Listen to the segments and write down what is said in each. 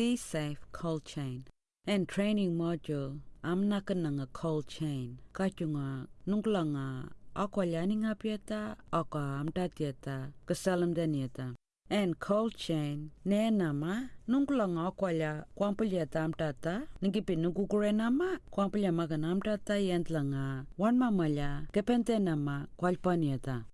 C-Safe Cold Chain. And training module, I'm not gonna cold chain. Kachunga, nunglanga, akwa lianinga pieta, akwa amta tieta, kasalam danieta. And cold chain, ne nama, nunglanga akwa lia, kwampulya tamtata, ningipi nungukure nama, kwampulya maganamtata yentlanga, wan mamalya, kepente nama, kwalpanieta.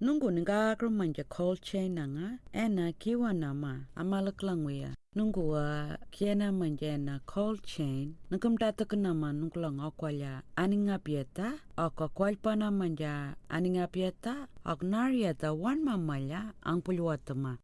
Nungu ninga manja cold chain nanga, ena kiwa nama, amalaklangwea. Nungu wa kiena manja na cold chain, nungum tata nama nunglang akwalya aninga pieta, aka kwalpana manja aninga pieta, ak narieta wan mamalya ang pulwatama.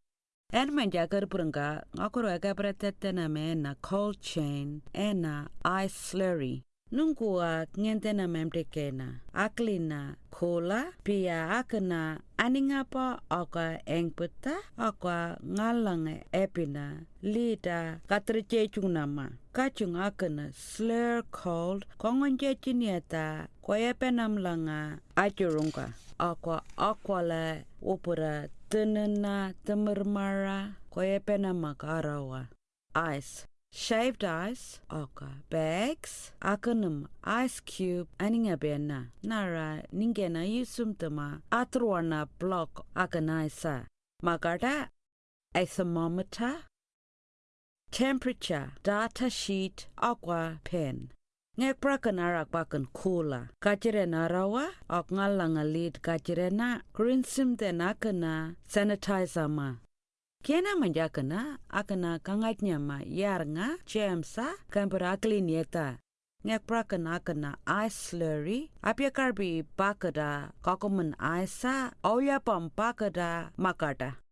En manja karpuranga, ngakuro agabratetena na me na cold chain, ena ice slurry. Nungua ngente na memtekena, aklina kola, pia akana aningapa aka engputa, aka ngalang epina, lida katrichechung nama. Kachung akana slur cold, kongonje chinieta, koyepenam langa achurunga. Aqua aquala upura tenena temermara, koyepenam makarawa. Ice. Shaved ice, oka, bags, akanum, ice cube, aninga bena, nara ningena yusumtama, atruana block akanaisa, magada, a thermometer, temperature, data sheet, aqua pen. Ngek prakan arak bakan kula. kajire narawa ok ngalanga lead kajire na, grinsim den akana, sanitizer ma. Kena manjakana akana kangatnya ma yarnga jamsa kambara klinieta. Ngek prakan akana ice slurry apya karbi bakada kakoman aisa auya pam bakada makata.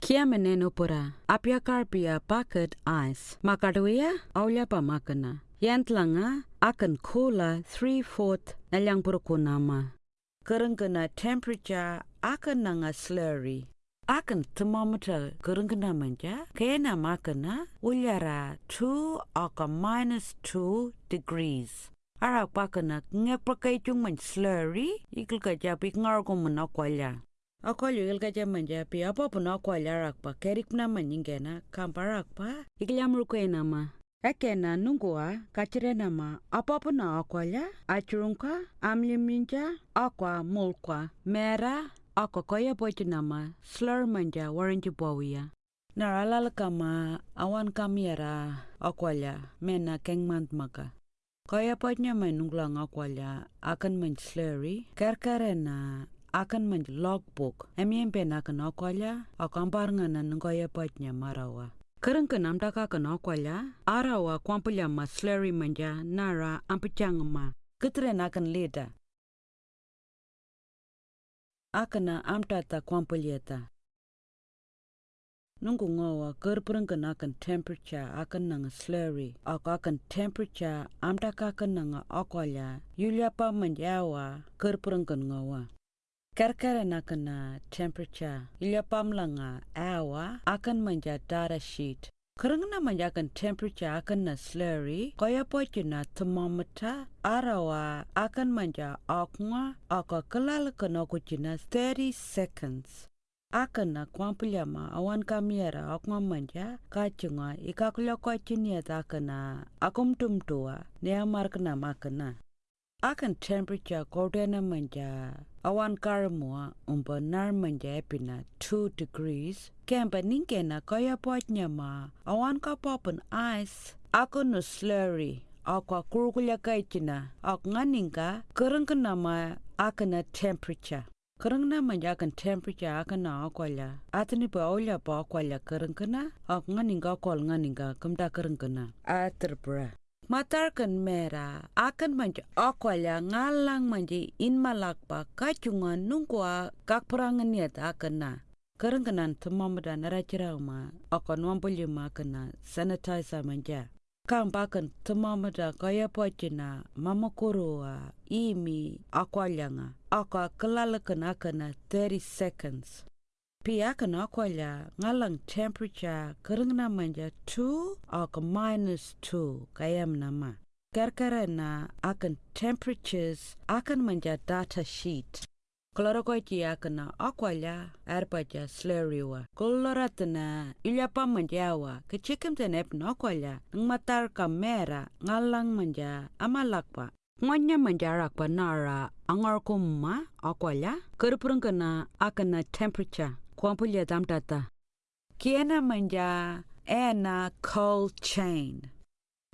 Kia meneno pura apya karpia bakad ice makadwea auya pamakana. Yantlanga akan kola 3-4 nalyang purukunama. Kerengkana temperature akan nanga slurry. Akan thermometer kerengkena manja kena makana ulyara 2 aka minus 2 degrees. Ara pakana ngek pakai chung man slurry ikil ka japi ngar ko man akwalya akwalya ikil ka jam manja pi apa pun akwalya rak pa kerik na maningena kamparak pa ikil amru ko enama Ekena nungua kachire nama apa na akwalya achurungka amliminja akwa mulkwa mera ako koya pochi nama slur manja waranji bawia. Naralala kama awan kamiera akwalya mena kengmant maka. Koya pochnya may nunglang akwalya akan man slurry kerkerena akan man logbook. Emiempe akan akwalya akamparngana nungkoya pochnya marawa. Kereng ke nam daka ke akwalya arawa kwampulya ma slurry manja nara ampichang ma. Ketre akan leda akana amtata kwampalieta nungu ngowa karpurang kan akan temperature akan nang slurry ak akan temperature amta kakan nang akolya yulya pa mandyawa karpurang kan ngowa karkara nakana temperature yulya pamlanga awa akan manja data sheet Kerengna manjakan temperature akan na slurry, kaya poche na thermometer, arawa akan manja akwa, aka kelal kena kucina 30 seconds. Akan na kwampilama awan kamiera akwa manja, kacunga ikakulya kwa chinia takana, akum tumtua, ne amar kena makana. Akan temperature kodena manja, awan karamua umba nar manja epina 2 degrees, kemba ningena kaya potnya ma, awan ka popen ice, ako no slurry, ako kurukulya kaichina, ako nganinga, kereng kena ma akana temperature. Kereng na manja akan temperature akan na akwalya. Atani pa olya pa akwalya kereng kena, ako nganinga kol nganinga kemda kereng kena. Aterbra. Matarkan mera akan manja. Akwalya ngalang manja. In malakpa kacungan nungkwa kakperangan niat akan na kerengkenan temamada narachira ma akan wampulya ma kena sanitizer manja. Kang bakan temamada kaya pocina mama kurua imi akwalyanga aka kelalakan akan 30 seconds Pia kana kwalya ngalang temperature kerengna manja 2 ak minus 2 kayam nama. Karkara na akan temperatures akan manja data sheet. kloro ko chia kana akwala arpacha sleriwa koloratna ilyapa manjawa ke chikem tenep no akwala ngmatar kamera ngalang manja amalakpa ngonya manjarak pa nara angar kumma akwala kerpurung kana akana temperature kwampulya damtata kiena manja ena cold chain.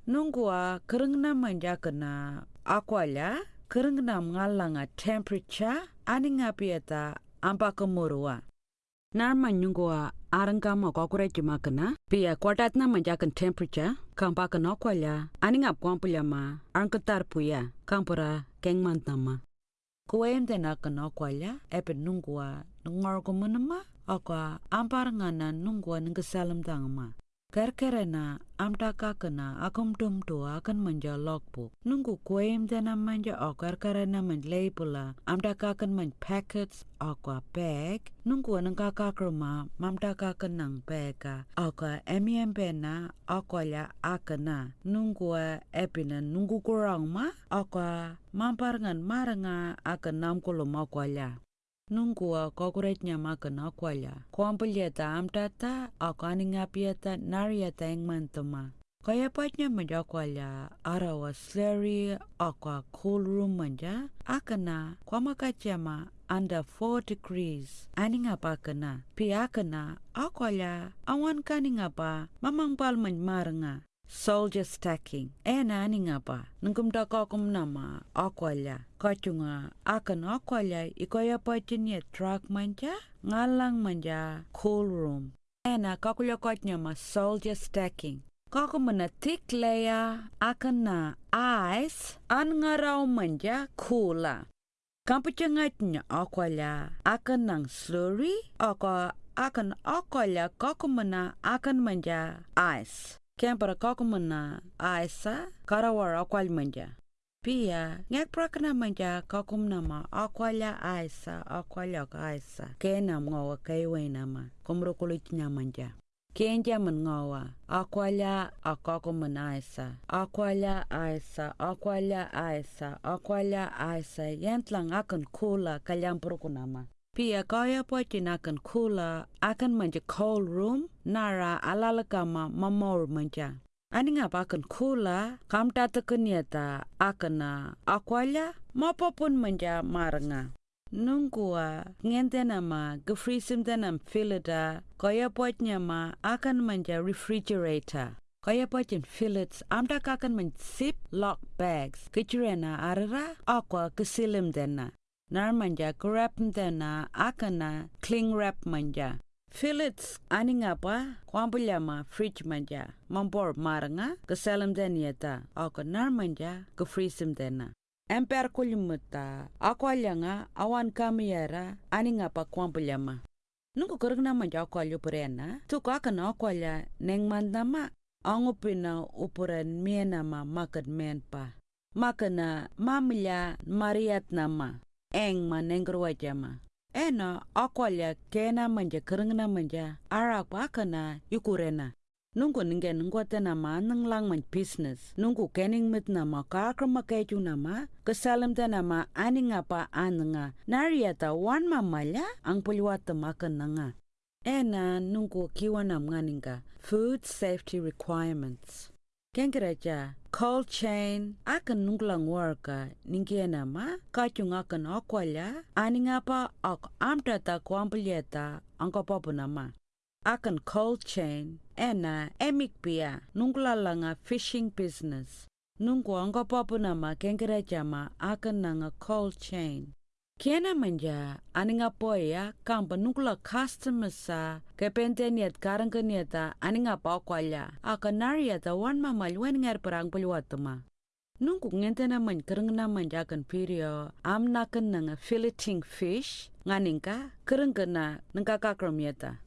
Nungwa kerengna manja kena akwala kerengna ngalanga temperature aninga pieta ampa kemurua. Narma nyungwa arangkama kokure cuma kena pia kwatatna manjakan temperature kampa kena akwala aninga kwampulya ma arangketar puya kampura kengmantama Kuente na kena kwalya, epe nungwa ngorgo munama, akwa ampar ngana nungwa ngesalam tangama. Kerkerena amtaka kena akum tum tu akan manja logbook. Nunggu kuem dana manja o kerkerena men labela amtaka kan men packets akwa bag. Nunggu nengka kakruma mamtaka kenang bega akwa emiembe na akwa ya akana. Nunggu epina nunggu kurang ma akwa mamparngan maranga akan namkulum akwa nungua kokuretnya makan akwala. Kuampelyata amtata akani ngapiata nariata. Kaya patnya menjakwala arawa sleri akwa cool room manja. Akana kwa makachama under 4 degrees. Ani ngapa kena. Pi akana akwala awan kani ngapa mamang pal marenga soldier stacking. Ena ani ngapa? Nungkum da kokum nama. Akwala kachunga akan akwala ikoya pachinya truck manja? Ngalang manja. Cool room. Ena kakulya kachnya ma soldier stacking. Kako mana thick layer. Akan na ice. An ngarau manja kula. Kampuchangatnya akwala akan nang slurry. Ako akan akwala kako mana akan manja ice. Kempara kako mana ice karawar akwal manja. Pia ngek prakna manja kakum nama akwala aisa akwala aisa kena ngawa kaiwe kumro kulit manja. Kenja mengawa akwala akako menaisa akwala aisa akwala aisa akwala aisa yentlang akan kula kalyampur kunama. Pia kaya poitin akan kula akan manja cold room nara alalakama mamor manja. Ani ngapa akan kula kam tata kenyata akan akwala mapapun manja marenga. Nungkua ngente nama gefrisim tanam filter kaya potnya ma akan manja refrigerator. Kaya potin fillets amda akan men zip lock bags kecurena arara aqua kesilim dena. Nar manja grab dena akana cling wrap manja. Fillets ani ngapa kwampulyama fridge manja. Mampor maranga keselim denieta ako nar manja gefrisim dena. emper kulimuta akwalanga awan kamiyara ani ngapa kwampulyama nungu kurugna manja akwalyo purena tuku akana akwalya neng mandama angupina upuran mienama makat menpa makana mamilya mariat nama eng ma nengrwajama ena akwalya kena manja kurugna manja arak akana yukurena nunggu ningen ngwata nama nang lang man business. Nunggu kening mit nama kakra makeju nama kesalam ta nama ani ngapa ananga nariata wan mamalya ang pulwata makan nanga ena nunggu kiwanam nganinga food safety requirements Kengkereja, cold chain akan nunglang warga. Ningiena ma kachung akan akwalya ani ngapa ak amtata kwampulyeta angkopopo nama. Akan cold chain ena emik pia nunglalanga fishing business. Nungku angka papu nama kengkira jama akan nanga cold chain Kiana manja aninga poya kampa nungla customer sa kepenteniat karang keniata aninga pakwalya akan nariata wan mamal wen ngar perang peluatama Nungku ngentena man kereng na manjakan pirio am nakan nanga filleting fish nganingka kereng kena nengka kakramiata